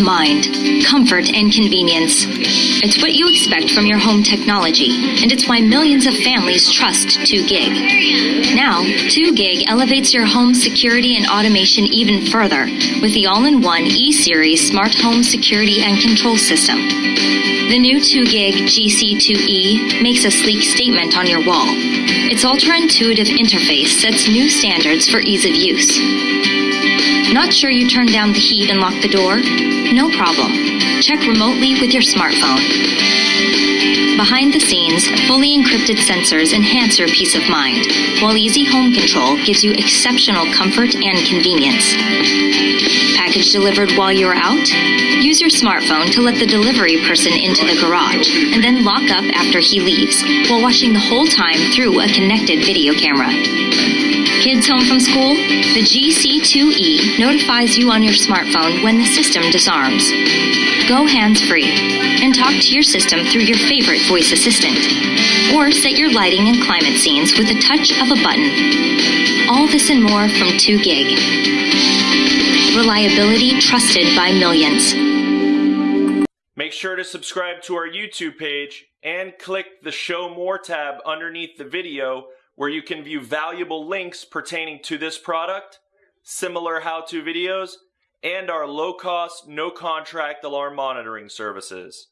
mind, comfort, and convenience. It's what you expect from your home technology, and it's why millions of families trust 2GIG. Now, 2GIG elevates your home security and automation even further with the all-in-one E-Series Smart Home Security and Control System. The new 2GIG GC2E makes a sleek statement on your wall. Its ultra-intuitive interface sets new standards for ease of use. Not sure you turned down the heat and locked the door? No problem. Check remotely with your smartphone. Behind the scenes, fully encrypted sensors enhance your peace of mind, while Easy Home Control gives you exceptional comfort and convenience. Package delivered while you're out? Use your smartphone to let the delivery person into the garage, and then lock up after he leaves, while watching the whole time through a connected video camera. Kids home from school? The GC2E notifies you on your smartphone when the system disarms. Go hands-free and talk to your system through your favorite voice assistant. Or set your lighting and climate scenes with a touch of a button. All this and more from 2GIG. Reliability trusted by millions. Make sure to subscribe to our YouTube page and click the Show More tab underneath the video where you can view valuable links pertaining to this product, similar how-to videos, and our low-cost, no-contract alarm monitoring services.